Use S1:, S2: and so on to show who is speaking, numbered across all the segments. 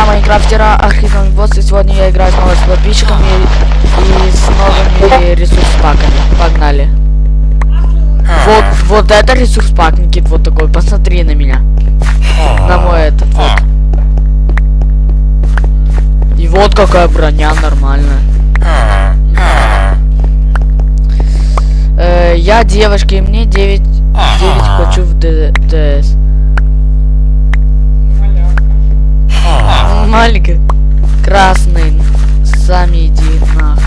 S1: друзья майнкрафтера Архитон Босс, и сегодня я играю снова с подписчиками и, с новыми ресурс-паками. Погнали. Вот, вот это ресурс-пак, Никит, вот такой, посмотри на меня. На мой этот, вот. И вот какая броня нормальная. Э, я девушка, и мне 9, 9 хочу в Д- ДС. Маленький. Красный. Сами иди нах.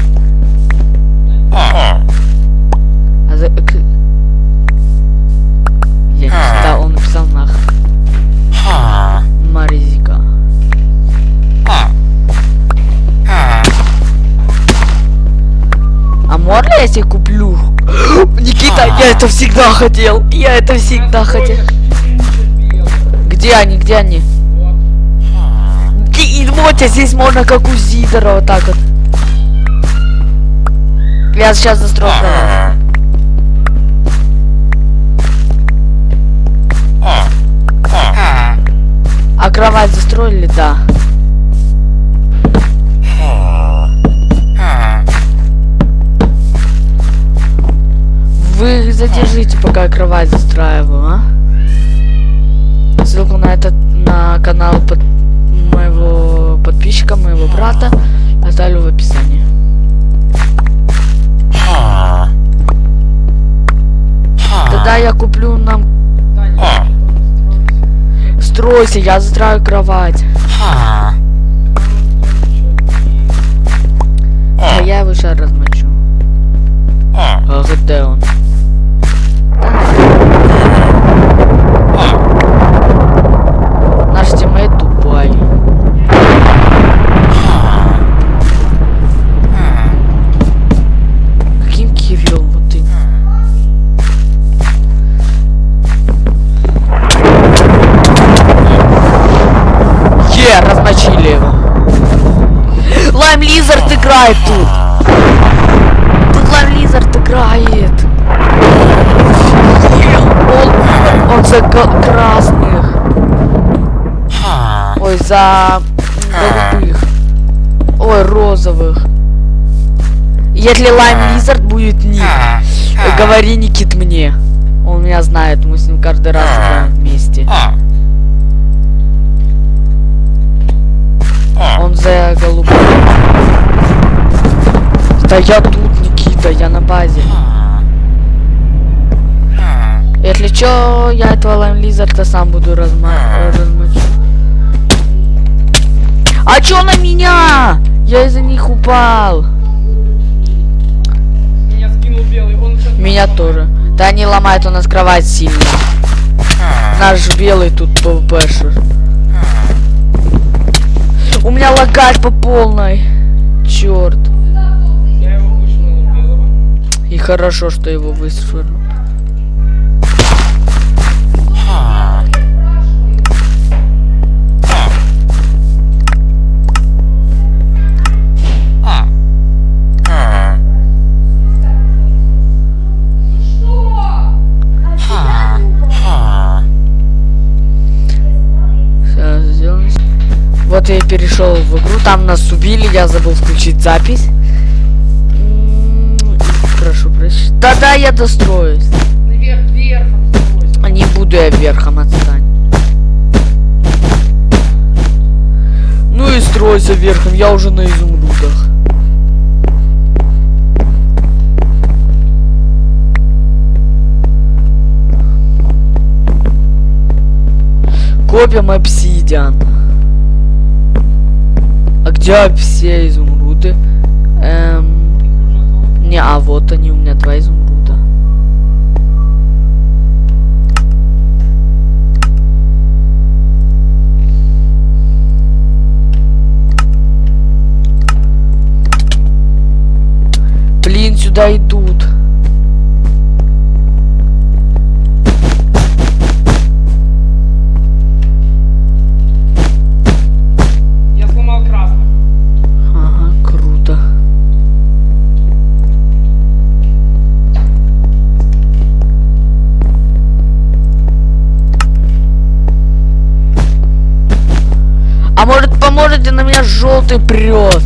S1: А Я не читал, он написал нах. Маризика. А можно я себе куплю? Никита, я это всегда хотел. Я это всегда хотел. Где они, где они? Вот а здесь можно как у Зидора вот так вот. Я сейчас застрою. А кровать застроили, да. Вы задержите, пока я кровать застраиваю, а? Ссылку на этот на канал под моего подписчика, моего брата, оставлю в описании. Тогда я куплю нам... Стройся, я застрою кровать. А я его сейчас размочу. А где он? За голубых. Ой, розовых. Если Лайм Лизард будет ник, говори Никит мне. Он меня знает, мы с ним каждый раз играем вместе. Он за голубых. Да я тут, Никита, я на базе. Если чё, я этого Лайм Лизарда сам буду разма размочу. А чё на меня? Я из-за них упал.
S2: Меня скинул белый, он.
S1: Меня тоже. Да они ломают у нас кровать сильно. Наш белый тут ПВПшер. У меня лагать по полной. Черт. И хорошо, что его вышвырнул. Вот я и перешел в игру. Там нас убили, я забыл включить запись. Прошу прощения. Да-да, я достроюсь.
S2: Наверх, верхом стройся.
S1: А Не буду я верхом отстань. Ну и стройся верхом, я уже на изумрудах. Копим обсидиан. Где все изумруды? Эм... Не, а вот они, у меня два изумруда. Блин, сюда идут. Можете, на меня желтый прет.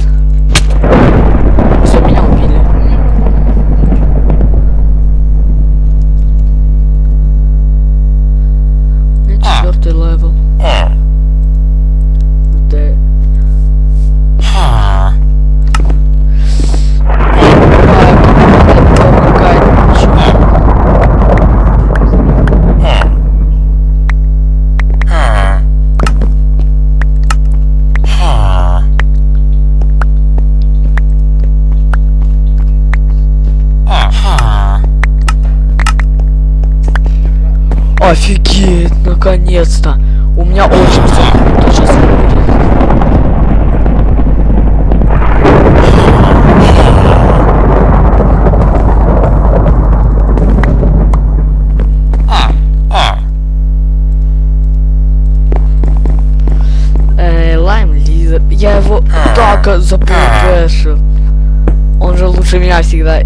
S1: Лучше меня всегда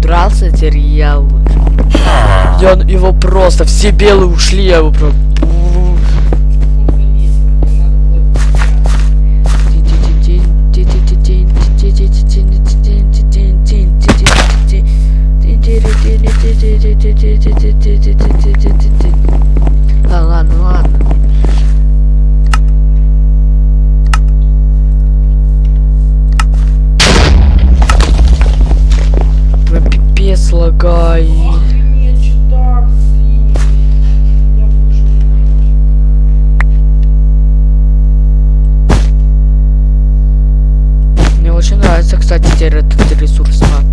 S1: дрался, теперь я лучше. Я его просто, все белые ушли, я его просто...
S2: вышел.
S1: Мне очень нравится, кстати, теперь этот ресурс пак.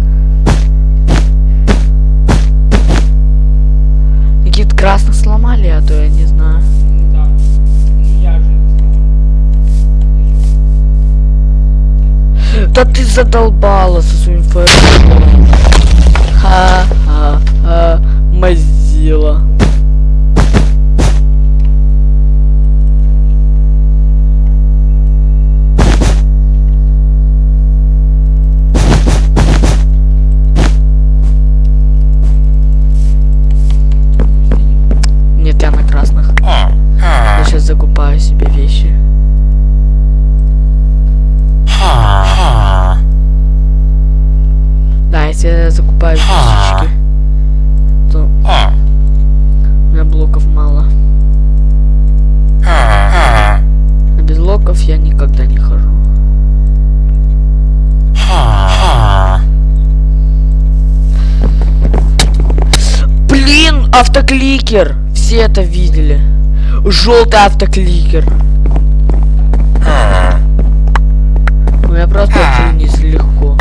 S1: Какие-то красных сломали, а то я не знаю.
S2: Да
S1: ты задолбала со своим фаерболом. Ха-ха-ха, автокликер! Все это видели. Желтый автокликер. У меня просто вниз легко.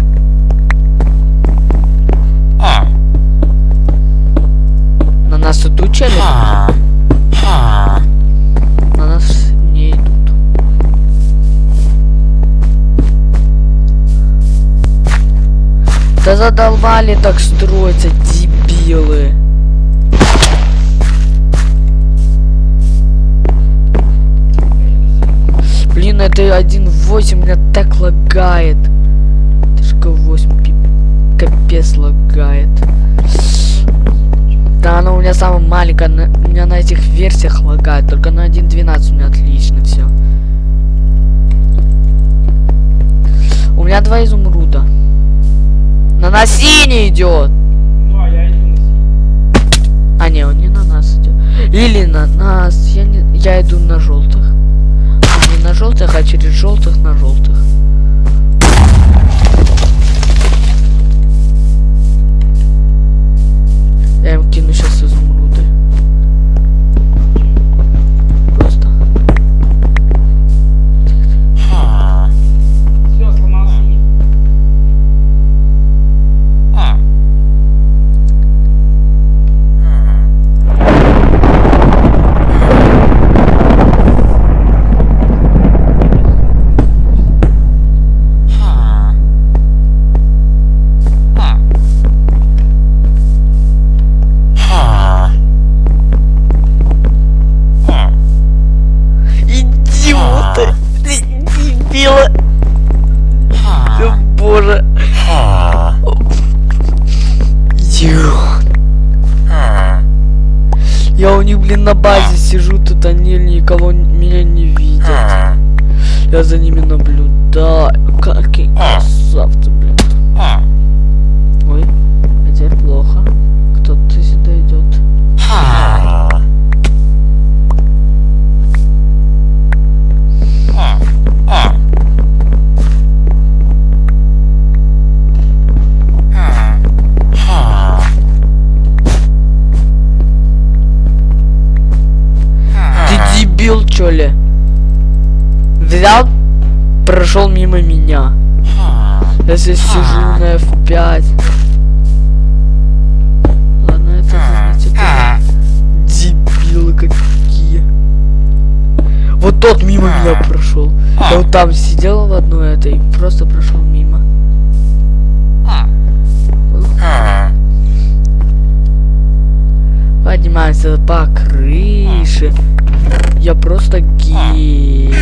S1: На нас идут чели? На нас не идут. Да задолбали так строиться, дебилы. Это 1.8 меня так лагает. Тышка 8 пи- капец лагает. Да, она у меня самая маленькая, на- у меня на этих версиях лагает, только на 1.12 у меня отлично все. У меня два изумруда. На нас синий идет.
S2: Ну, а я иду на синий.
S1: А не, он не на нас идет. Или на нас. Я не. Я иду на желтых. На желтых, а через желтых на желтых. Я им кину боже. А. А.
S2: Я у них,
S1: блин, на базе а. сижу, тут они никого меня не видят. Я за ними наблюдаю. Какие красавцы. Дебил, чё ли? Взял, прошел мимо меня. Я здесь сижу на F5. Ладно, это это дебилы какие. Вот тот мимо меня прошел. Я вот там сидел в одной этой, просто прошел мимо. Поднимаемся по крыше. Я просто гений.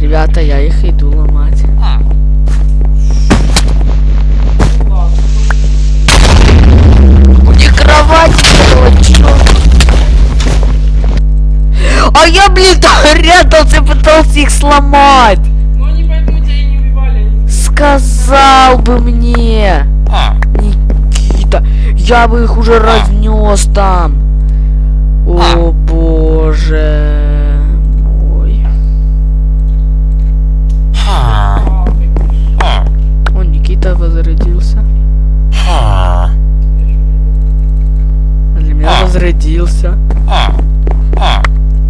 S1: Ребята, я их иду ломать. У них кровать чё? А я, блин, рядом пытался их сломать.
S2: Они поэтому тебя и не убивали. Они...
S1: Сказал бы мне, я бы их уже разнес там. О боже мой.
S2: А.
S1: Он Никита возродился. А Для меня возродился.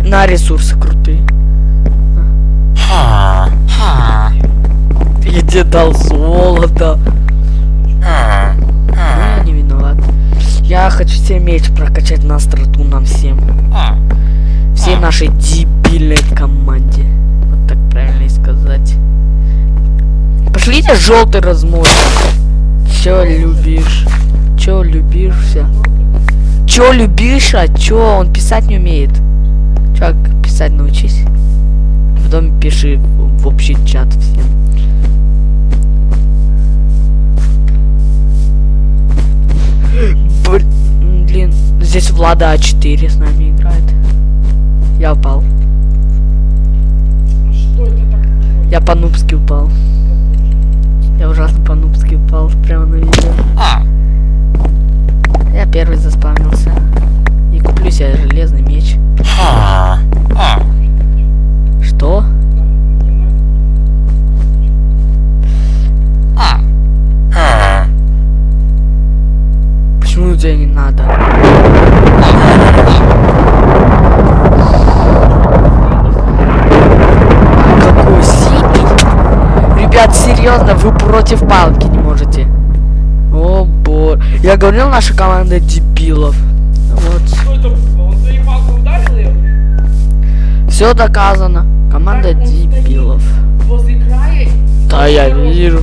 S1: На ресурсы крутые. Я тебе дал золото. Я хочу себе меч прокачать на остроту нам всем. Всей нашей дебильной команде. Вот так правильно и сказать. Пошлите желтый размор. Чё любишь? Чё любишься? Чё любишь, а чё? Он писать не умеет. Чё, писать научись. Потом пиши в общий чат всем. Влада А4 с нами играет. Я упал. Я по-нубски упал. Я ужасно по-нубски упал прямо на видео. Я первый заспавнился. И куплю себе железный меч. Что? Почему тебе не надо? Какой синий? Ребят, серьезно, вы против палки не можете. О боже. Я говорил, наша команда дебилов. Вот. Все доказано. Команда
S2: Так,
S1: дебилов.
S2: Края.
S1: Да, я вижу.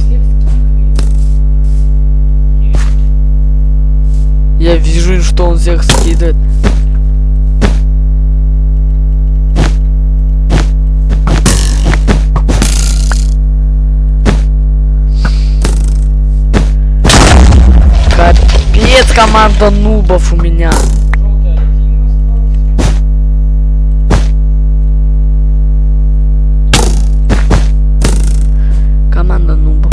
S1: Я вижу, что он всех скидывает. Команда нубов у меня. Команда нубов.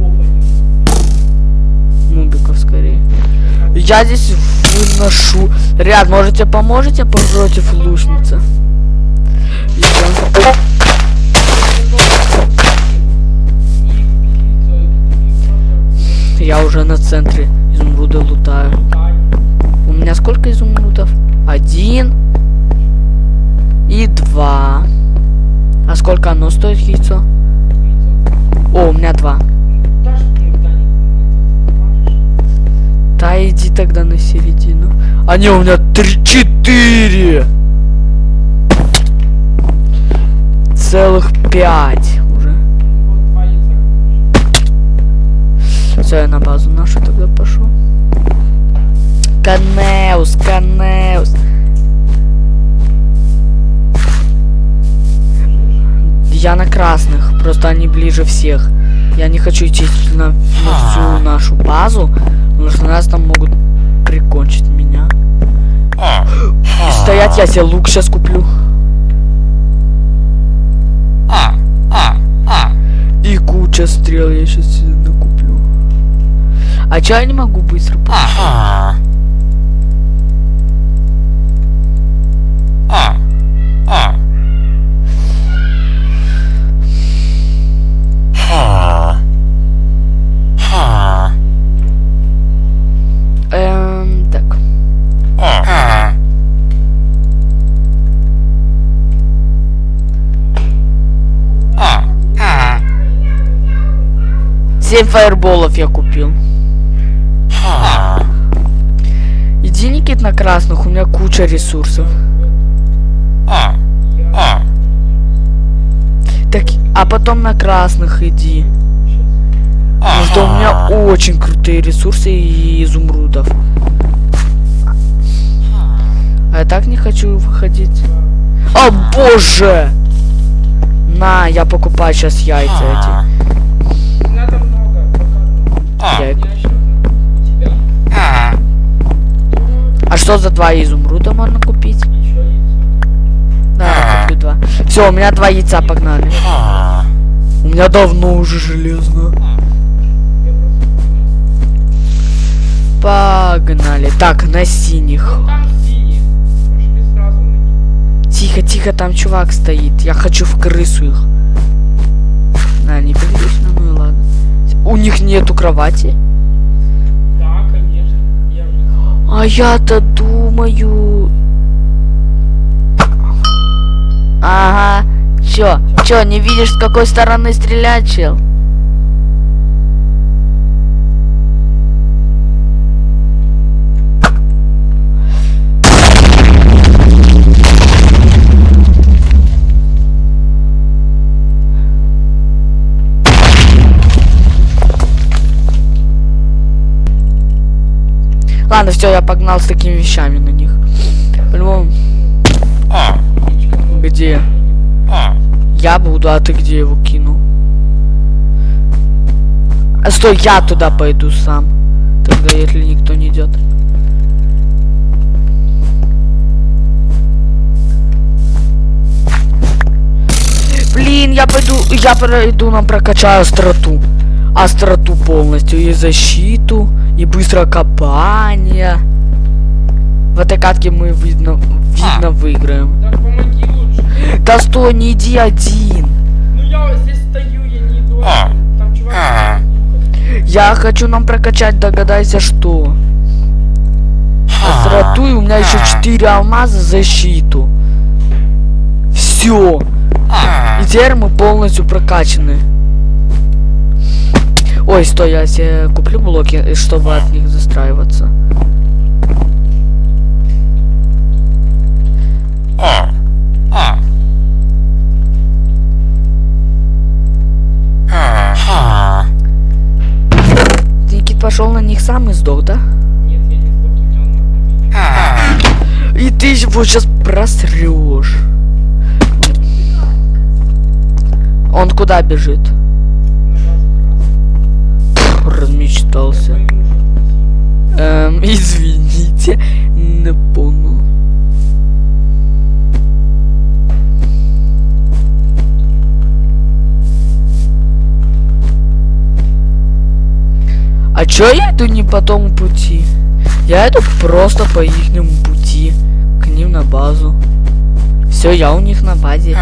S2: Ну.
S1: Нубиков скорее. Я здесь выношу. Ряд, можете поможете против лучницы? Я- Я уже на центре изумруда лутаю. У меня сколько изумрудов? Один и два. А сколько оно стоит яйцо? О, у меня два. Да иди тогда на середину. А не, у меня три, четыре. Целых пять Все, я на базу нашу тогда пошел. Канеус, Канеус. Я на красных, просто они ближе всех. Я не хочу идти на, на всю нашу базу, потому что нас там могут прикончить меня. И стоять, я себе лук сейчас куплю. И куча стрел я сейчас накуплю. А чё я не могу быстро? по- Эм, так. Семь фаерболов я купил. Иди, Никит, на красных, у меня куча ресурсов. Так, а потом на красных иди. Потому что у меня очень крутые ресурсы и изумрудов. А я так не хочу выходить. О боже! На, я покупаю сейчас яйца эти.
S2: Не
S1: А что за два изумруда можно купить? Да, я куплю два. Все, у меня два яйца погнали. У меня давно уже железно.
S2: Я просто-
S1: Погнали. Так, на синих.
S2: Вон там синий. Пошли сразу на них.
S1: Тихо, тихо, там чувак стоит. Я хочу в крысу их. На, не прилично, ну и ладно. У них нету кровати. Я-то думаю... Ага. Чё? Чё, не видишь, с какой стороны стрелять, чел? Все, я погнал с такими вещами на них. По-любому. Где? Я буду, а ты где его кинул? А стой, я туда пойду сам. Тогда, если никто не идет. Блин, я пойду, я пройду, нам прокачаю остроту. Остроту полностью, и защиту, и быстрое копание. В этой катке мы, видно, видно выиграем.
S2: Да помоги лучше.
S1: Да стой, не иди один.
S2: Ну я здесь стою, я не иду. один. Там чувак.
S1: Я хочу нам прокачать, догадайся, что. Остроту, и у меня еще 4 алмаза защиту. Все. И теперь мы полностью прокачаны. Ой, стой, я себе куплю блоки, чтобы от них застраиваться. Никит пошел на них сам и сдох, да? И ты его сейчас просрешь. Он куда бежит? Размечтался. Эм, извините, не понял. А чё я иду не по тому пути? Я иду просто по ихнему пути. К ним на базу. Все, я у них на базе.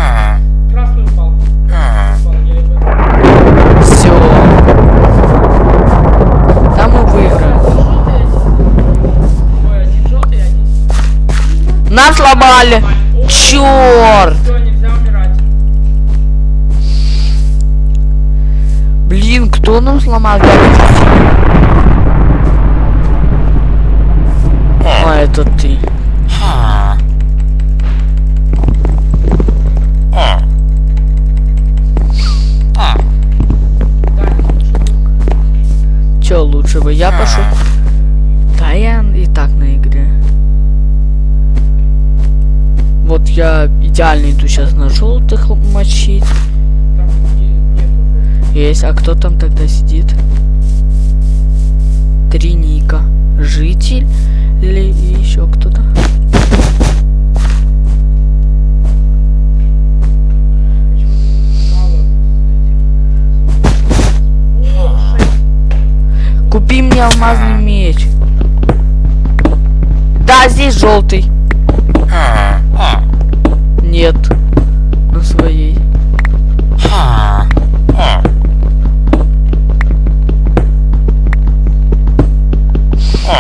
S1: Нас сломали. Черт. Блин, кто нам сломал? А, это ты. Че лучше бы я пошел? Я идеально иду сейчас на желтых мочить. Есть, а кто там тогда сидит? Три ника. Житель Или еще кто-то. Купи мне алмазный меч. Да, здесь желтый. Нет. На своей.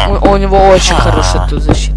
S1: У, у него очень хорошая тут защита.